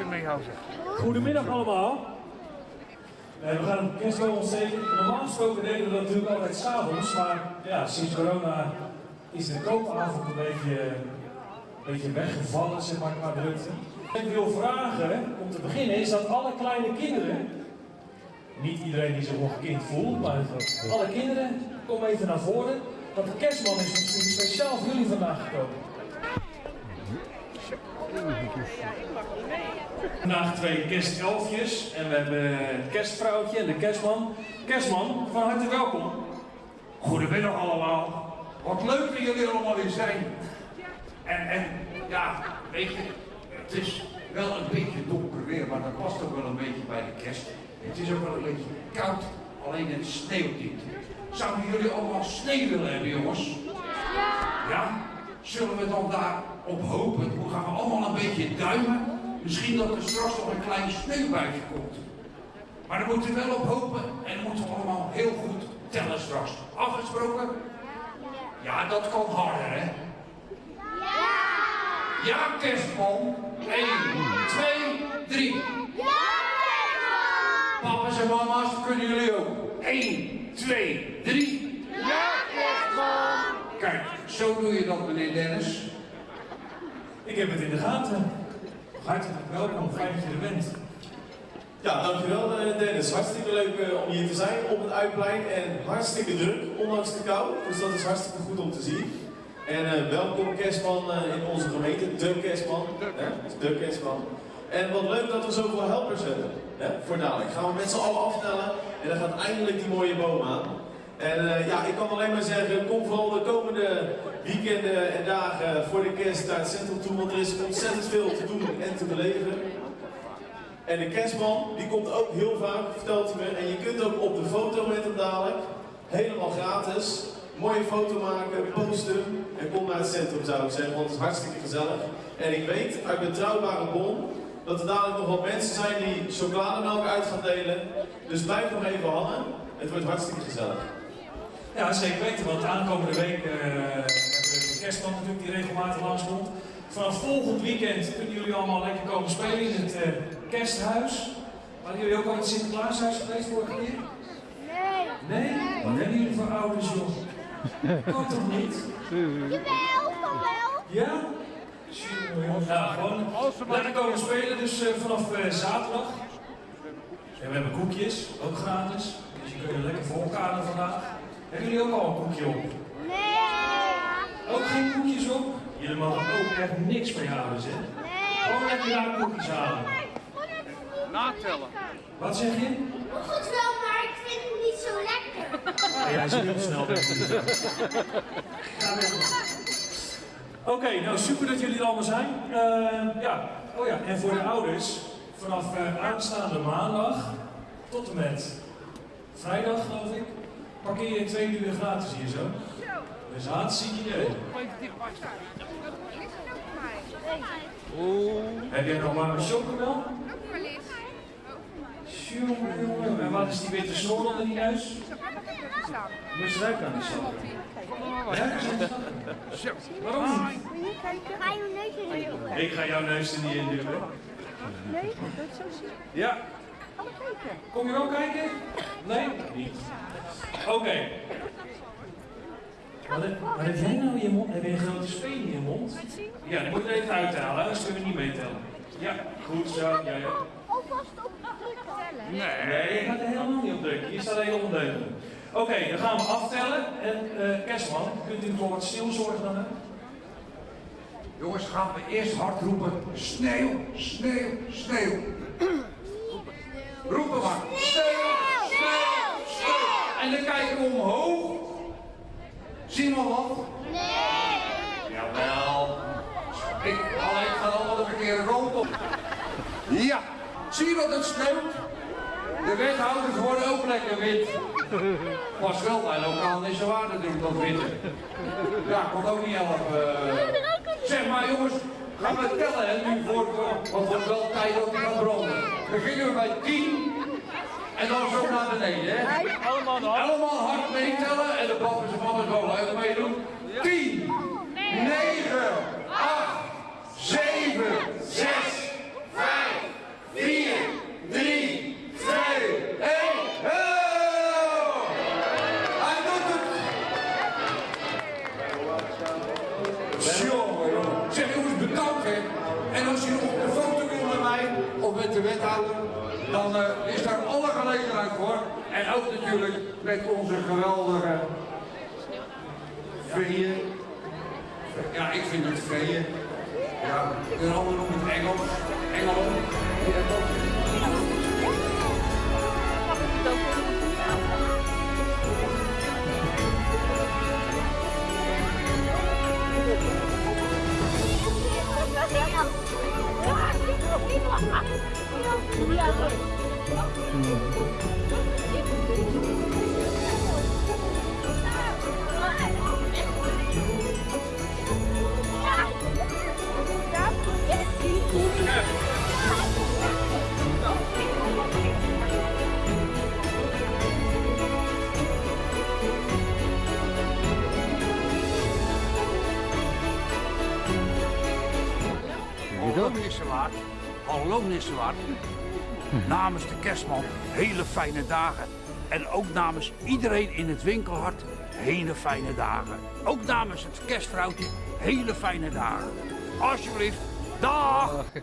je mee houden. Goedemiddag allemaal. Eh, we gaan een kerstboom ontsteken. Normaal gesproken deden we dat natuurlijk altijd s'avonds, maar ja, sinds corona is de koopavond een beetje, een beetje weggevallen, zeg maar, qua drukte. Wat ik wil vragen, om te beginnen, is dat alle kleine kinderen, niet iedereen die zich nog een kind voelt, maar alle kinderen, kom even naar voren. Want de kerstman is speciaal voor jullie vandaag gekomen. Vandaag twee kerstelfjes en we hebben het kerstvrouwtje en de kerstman. Kerstman, van harte welkom. Goedemiddag allemaal. Wat leuk dat jullie allemaal weer zijn. En, en ja, weet je, het is wel een beetje donker weer, maar dat past ook wel een beetje bij de kerst. Het is ook wel een beetje koud, alleen het sneeuwt niet. Zouden jullie allemaal sneeuw willen hebben, jongens? Ja? Zullen we dan daarop hopen? Hoe gaan we allemaal een beetje duimen? Misschien dat er straks nog een klein sneeuwbuitje komt. Maar daar moeten we wel op hopen en dan moeten we allemaal heel goed tellen straks. Afgesproken? Ja, dat kan harder, hè? Ja! Ja, kerstman. 1, 2, 3. Ja, kerstman! Papa's en mama's, kunnen jullie ook? 1, 2, 3. Zo doe je dat, meneer Dennis. Ik heb het in de gaten. Hartelijk welkom, fijn dat je er bent. Ja, dankjewel eh, Dennis. Hartstikke leuk eh, om hier te zijn op het Uitplein en hartstikke druk, ondanks de kou. Dus dat is hartstikke goed om te zien. En uh, welkom kerstman in onze gemeente, de kerstman. Hè? De kerstman. En wat leuk dat we zoveel helpers hebben hè? voor dadelijk. Gaan we met z'n allen aftellen en dan gaat eindelijk die mooie boom aan. En uh, ja, ik kan alleen maar zeggen, kom vooral de komende weekenden en dagen voor de kerst naar het centrum toe, want er is ontzettend veel te doen en te beleven. En de kerstman, die komt ook heel vaak, vertelt hij me, en je kunt ook op de foto met hem dadelijk, helemaal gratis, mooie foto maken, posten en kom naar het centrum zou ik zeggen, want het is hartstikke gezellig. En ik weet uit betrouwbare bron dat er dadelijk nog wat mensen zijn die chocolademelk uit gaan delen. Dus blijf nog even hangen, het wordt hartstikke gezellig. Ja, zeker weten, want aankomende week uh, hebben we de kerstman natuurlijk die regelmatig langskomt. Vanaf volgend weekend kunnen jullie allemaal lekker komen spelen in het uh, kersthuis. Waren jullie ook al in het Sinterklaashuis geweest vorige keer? Nee. Nee? Wat hebben jullie voor ouders, joh? Kan toch niet? Jawel, kan wel. Ja? Nou, gewoon lekker komen spelen, dus uh, vanaf zaterdag. En we hebben koekjes, ook gratis. Dus je kunt er lekker voor elkaar vandaag. Hebben jullie ook al een koekje op? Nee. Ook geen koekjes op? Jullie mogen ook echt niks mee houden, hè? Nee. Gewoon lekker daar koekjes halen. Natellen. Wat zeg je? Goed wel, maar ik vind het niet zo lekker. Ja, hij is heel snel weg. Ga weg. Oké, okay, nou super dat jullie er allemaal zijn. Uh, ja, oh ja, en voor de ouders, vanaf uh, aanstaande maandag tot en met vrijdag geloof ik, parkeer je twee uur gratis hier zo. Dus hartstikke idee. Oeh. Heb jij nog maar een chocomel? Jongen, jongen. En wat is die witte snor onder die neus? Moet je ruiken aan die snor. Ja, Zo. Waarom niet? Ga je neus erin duwen? Ik ga jouw neus er niet in duwen. Nee, dat is zo zien. Ja. Maar. Kom je wel kijken? Nee? Niet. Oké. Okay. Wat, wat heb jij nou in je mond? Heb je een grote speen in je mond? Ja, die moet je even uithalen, anders kunnen we niet meetellen. Ja, goed zo. Jij ook. Alvast op drukken. Nee. Nee, je gaat er helemaal niet op drukken. Je staat heel ondeugend. Oké, okay, dan gaan we aftellen. En uh, Kerstman, kunt u voor wat stilzorgen dan? Jongens, gaan we eerst hard roepen. Sneeuw, sneeuw, sneeuw. Roepen maar. Sneeuw, sneeuw, sneeuw. En dan kijken we omhoog. Zien we wat? Nee. Jawel. Ik, alleen ga allemaal de verkeerde kant op. Ja. Zie je dat het sneeuwt? De wethouders worden ook lekker wit. Was wel bij lokaal niet zo waar natuurlijk dat witte. Ja, komt ook niet helpen. Zeg maar jongens, gaan we tellen hè, nu voor, want het wordt wel tijd dat die gaat branden. Beginnen we bij 10 en dan zo naar beneden, hè? Allemaal hard. Allemaal hard meetellen en de papa en mama is wel meedoen. 10, 9, 8, 7, 6, 5, 4, 3, 2, 1. Hij doet het! Jongen. Zeg, jongens, bedankt, hè. En als je nog een foto wil bij mij, of met de wethouder, dan uh, is daar al en ook natuurlijk met onze geweldige veeën. Ja, ik vind het veeën. Ja, de anderen noemen het Engels. Engelen. Hallo Nissewaard. Hallo Namens de kerstman hele fijne dagen. En ook namens iedereen in het winkelhart hele fijne dagen. Ook namens het kerstvrouwtje hele fijne dagen. Alsjeblieft, dag! dag.